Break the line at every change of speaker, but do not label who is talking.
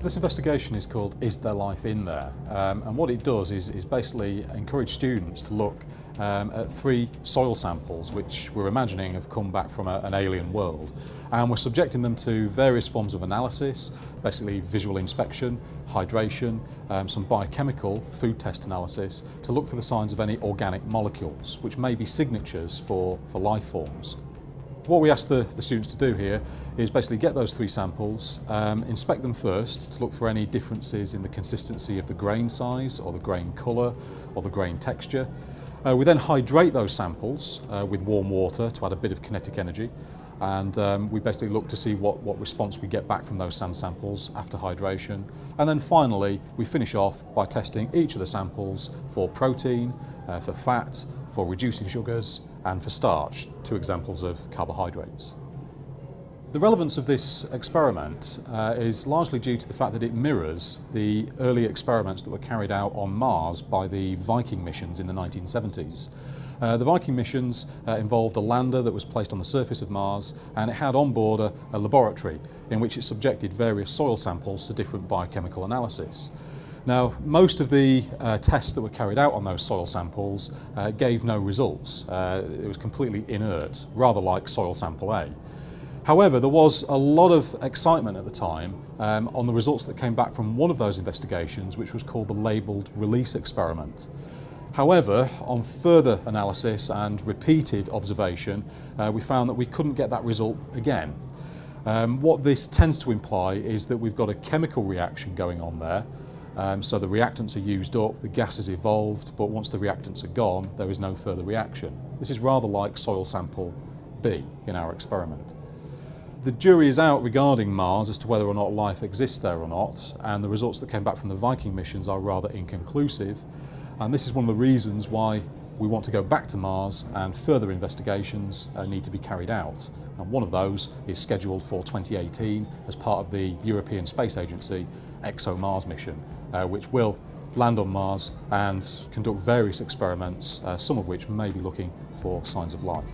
This investigation is called Is There Life in There? Um, and what it does is, is basically encourage students to look um, at three soil samples which we're imagining have come back from a, an alien world and we're subjecting them to various forms of analysis, basically visual inspection, hydration, um, some biochemical food test analysis to look for the signs of any organic molecules which may be signatures for, for life forms. What we ask the, the, students to do here is basically get those three samples, um, inspect them first to look for any differences in the consistency of the grain size or the grain colour or the grain texture. Uh, we then hydrate those samples uh, with warm water to add a bit of kinetic energy and um, we basically look to see what, what response we get back from those sand samples after hydration. And then finally, we finish off by testing each of the samples for protein, uh, for fat, for reducing sugars, and for starch, two examples of carbohydrates. The relevance of this experiment uh, is largely due to the fact that it mirrors the early experiments that were carried out on Mars by the Viking missions in the 1970s. Uh, the Viking missions uh, involved a lander that was placed on the surface of Mars and it had on board a, a laboratory in which it subjected various soil samples to different biochemical analysis. Now, most of the uh, tests that were carried out on those soil samples uh, gave no results. Uh, it was completely inert, rather like soil sample A. However, there was a lot of excitement at the time um, on the results that came back from one of those investigations, which was called the labelled release experiment. However, on further analysis and repeated observation, uh, we found that we couldn't get that result again. Um, what this tends to imply is that we've got a chemical reaction going on there, um, so the reactants are used up, the gas is evolved, but once the reactants are gone, there is no further reaction. This is rather like soil sample B in our experiment. The jury is out regarding Mars as to whether or not life exists there or not, and the results that came back from the Viking missions are rather inconclusive. And this is one of the reasons why we want to go back to Mars and further investigations uh, need to be carried out. And one of those is scheduled for 2018 as part of the European Space Agency ExoMars mission, uh, which will land on Mars and conduct various experiments, uh, some of which may be looking for signs of life.